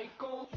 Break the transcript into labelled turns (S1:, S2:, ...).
S1: psycho.